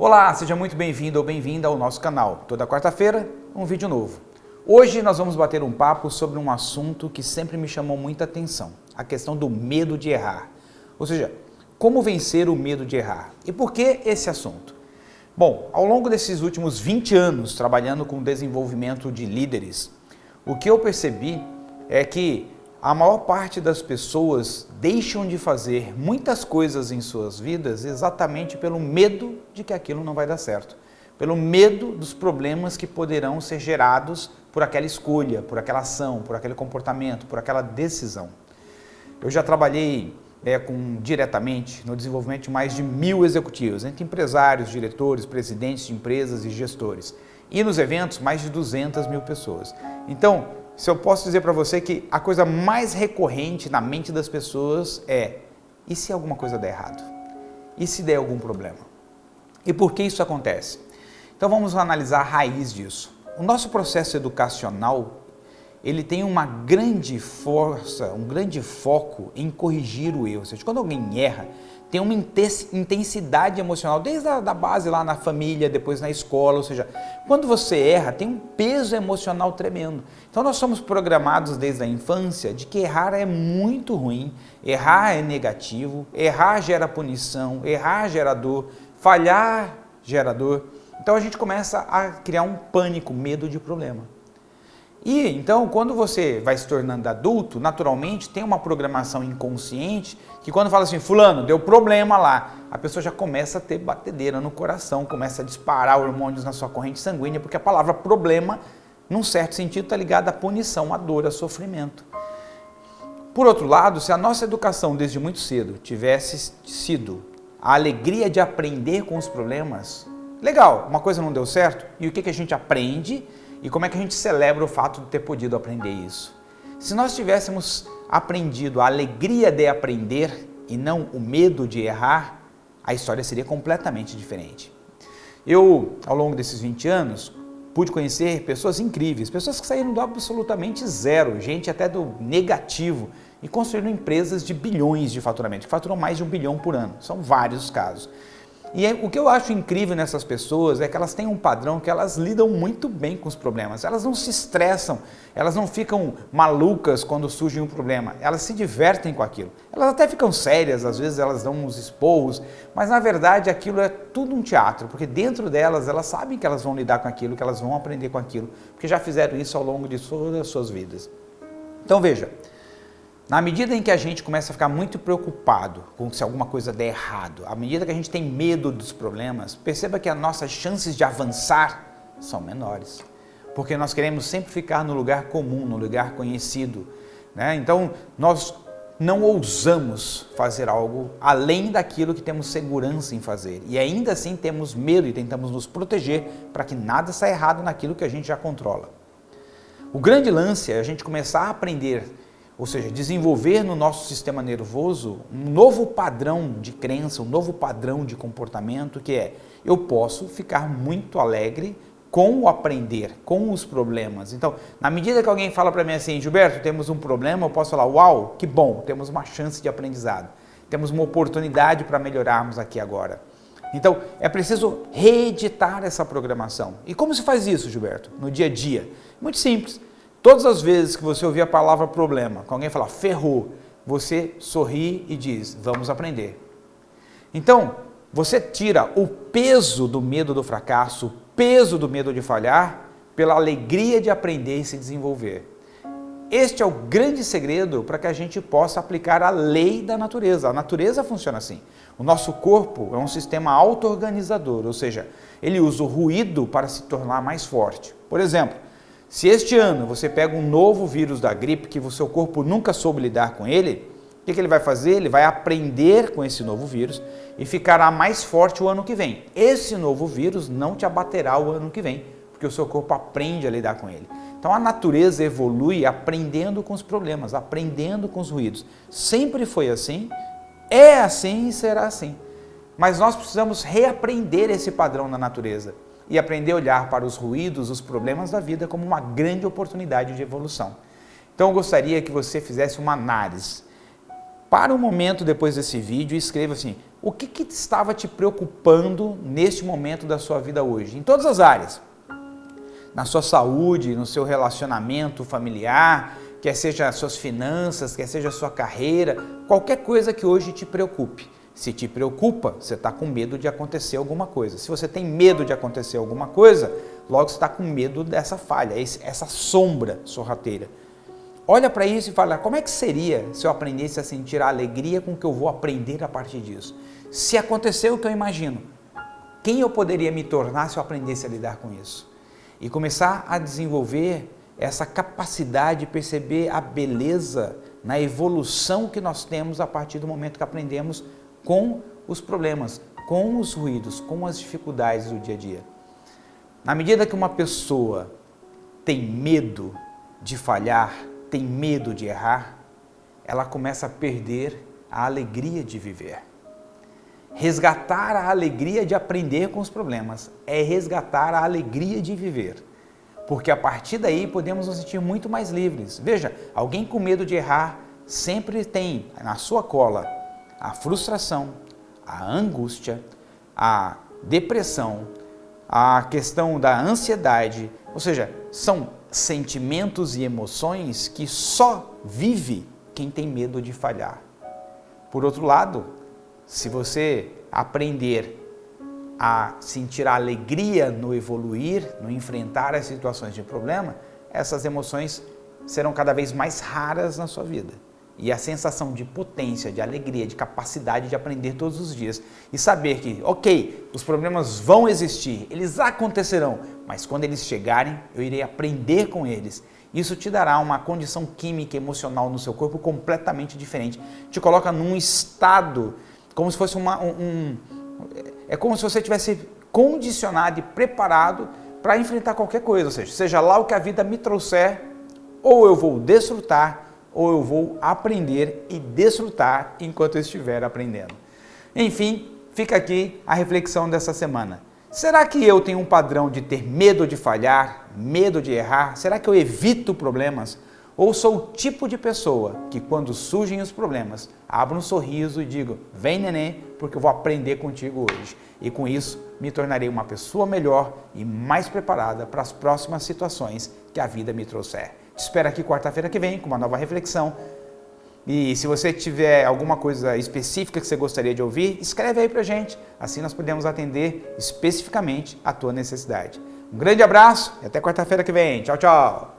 Olá, seja muito bem-vindo ou bem-vinda ao nosso canal. Toda quarta-feira, um vídeo novo. Hoje nós vamos bater um papo sobre um assunto que sempre me chamou muita atenção, a questão do medo de errar. Ou seja, como vencer o medo de errar. E por que esse assunto? Bom, ao longo desses últimos 20 anos trabalhando com desenvolvimento de líderes, o que eu percebi é que a maior parte das pessoas deixam de fazer muitas coisas em suas vidas exatamente pelo medo de que aquilo não vai dar certo. Pelo medo dos problemas que poderão ser gerados por aquela escolha, por aquela ação, por aquele comportamento, por aquela decisão. Eu já trabalhei é, com, diretamente no desenvolvimento de mais de mil executivos, entre empresários, diretores, presidentes de empresas e gestores. E nos eventos, mais de 200 mil pessoas. Então, se eu posso dizer para você que a coisa mais recorrente na mente das pessoas é e se alguma coisa der errado? E se der algum problema? E por que isso acontece? Então vamos analisar a raiz disso. O nosso processo educacional ele tem uma grande força, um grande foco em corrigir o erro. Ou seja, quando alguém erra, tem uma intensidade emocional, desde a da base lá na família, depois na escola, ou seja, quando você erra, tem um peso emocional tremendo. Então nós somos programados desde a infância de que errar é muito ruim, errar é negativo, errar gera punição, errar gera dor, falhar gera dor. Então a gente começa a criar um pânico, medo de problema. E então, quando você vai se tornando adulto, naturalmente tem uma programação inconsciente que quando fala assim, fulano, deu problema lá, a pessoa já começa a ter batedeira no coração, começa a disparar hormônios na sua corrente sanguínea, porque a palavra problema, num certo sentido, está ligada à punição, à dor, a sofrimento. Por outro lado, se a nossa educação desde muito cedo tivesse sido a alegria de aprender com os problemas, legal, uma coisa não deu certo, e o que, que a gente aprende? E como é que a gente celebra o fato de ter podido aprender isso? Se nós tivéssemos aprendido a alegria de aprender e não o medo de errar, a história seria completamente diferente. Eu, ao longo desses 20 anos, pude conhecer pessoas incríveis, pessoas que saíram do absolutamente zero, gente até do negativo, e construíram empresas de bilhões de faturamento, que faturam mais de um bilhão por ano. São vários casos. E é, o que eu acho incrível nessas pessoas é que elas têm um padrão que elas lidam muito bem com os problemas. Elas não se estressam, elas não ficam malucas quando surge um problema. Elas se divertem com aquilo. Elas até ficam sérias, às vezes elas dão uns esporros, mas na verdade aquilo é tudo um teatro, porque dentro delas elas sabem que elas vão lidar com aquilo, que elas vão aprender com aquilo, porque já fizeram isso ao longo de todas as suas vidas. Então veja, na medida em que a gente começa a ficar muito preocupado com se alguma coisa der errado, à medida que a gente tem medo dos problemas, perceba que as nossas chances de avançar são menores. Porque nós queremos sempre ficar no lugar comum, no lugar conhecido. Né? Então, nós não ousamos fazer algo além daquilo que temos segurança em fazer. E ainda assim temos medo e tentamos nos proteger para que nada saia errado naquilo que a gente já controla. O grande lance é a gente começar a aprender ou seja, desenvolver no nosso sistema nervoso um novo padrão de crença, um novo padrão de comportamento que é eu posso ficar muito alegre com o aprender, com os problemas. Então, na medida que alguém fala para mim assim, Gilberto, temos um problema, eu posso falar, uau, que bom, temos uma chance de aprendizado, temos uma oportunidade para melhorarmos aqui agora. Então, é preciso reeditar essa programação. E como se faz isso, Gilberto, no dia a dia? Muito simples. Todas as vezes que você ouvir a palavra problema, com alguém falar ferrou, você sorri e diz, vamos aprender. Então, você tira o peso do medo do fracasso, o peso do medo de falhar, pela alegria de aprender e se desenvolver. Este é o grande segredo para que a gente possa aplicar a lei da natureza. A natureza funciona assim. O nosso corpo é um sistema auto-organizador, ou seja, ele usa o ruído para se tornar mais forte. Por exemplo, se este ano você pega um novo vírus da gripe que o seu corpo nunca soube lidar com ele, o que, ele vai fazer? Ele vai aprender com esse novo vírus e ficará mais forte o ano que vem. Esse novo vírus não te abaterá o ano que vem, porque o seu corpo aprende a lidar com ele. Então a natureza evolui aprendendo com os problemas, aprendendo com os ruídos. Sempre foi assim, é assim e será assim. Mas nós precisamos reaprender esse padrão na natureza e aprender a olhar para os ruídos, os problemas da vida como uma grande oportunidade de evolução. Então eu gostaria que você fizesse uma análise. Para um momento depois desse vídeo e escreva assim, O que, que estava te preocupando neste momento da sua vida hoje? Em todas as áreas. Na sua saúde, no seu relacionamento familiar, quer seja as suas finanças, quer seja sua carreira, qualquer coisa que hoje te preocupe. Se te preocupa, você está com medo de acontecer alguma coisa. Se você tem medo de acontecer alguma coisa, logo você está com medo dessa falha, essa sombra sorrateira. Olha para isso e fala, como é que seria se eu aprendesse a sentir a alegria com que eu vou aprender a partir disso? Se aconteceu o que eu imagino, quem eu poderia me tornar se eu aprendesse a lidar com isso? E começar a desenvolver essa capacidade de perceber a beleza na evolução que nós temos a partir do momento que aprendemos com os problemas, com os ruídos, com as dificuldades do dia a dia. Na medida que uma pessoa tem medo de falhar, tem medo de errar, ela começa a perder a alegria de viver. Resgatar a alegria de aprender com os problemas é resgatar a alegria de viver. Porque a partir daí podemos nos sentir muito mais livres. Veja, alguém com medo de errar sempre tem na sua cola a frustração, a angústia, a depressão, a questão da ansiedade, ou seja, são sentimentos e emoções que só vive quem tem medo de falhar. Por outro lado, se você aprender a sentir a alegria no evoluir, no enfrentar as situações de problema, essas emoções serão cada vez mais raras na sua vida e a sensação de potência, de alegria, de capacidade de aprender todos os dias e saber que, ok, os problemas vão existir, eles acontecerão, mas quando eles chegarem, eu irei aprender com eles. Isso te dará uma condição química emocional no seu corpo completamente diferente. Te coloca num estado como se fosse uma, um, um é como se você tivesse condicionado e preparado para enfrentar qualquer coisa, ou seja, seja lá o que a vida me trouxer, ou eu vou desfrutar ou eu vou aprender e desfrutar enquanto eu estiver aprendendo. Enfim, fica aqui a reflexão dessa semana. Será que eu tenho um padrão de ter medo de falhar, medo de errar? Será que eu evito problemas? Ou sou o tipo de pessoa que quando surgem os problemas, abro um sorriso e digo, vem neném, porque eu vou aprender contigo hoje. E com isso, me tornarei uma pessoa melhor e mais preparada para as próximas situações que a vida me trouxer. Espero aqui quarta-feira que vem com uma nova reflexão. E se você tiver alguma coisa específica que você gostaria de ouvir, escreve aí pra gente. Assim nós podemos atender especificamente a tua necessidade. Um grande abraço e até quarta-feira que vem. Tchau, tchau!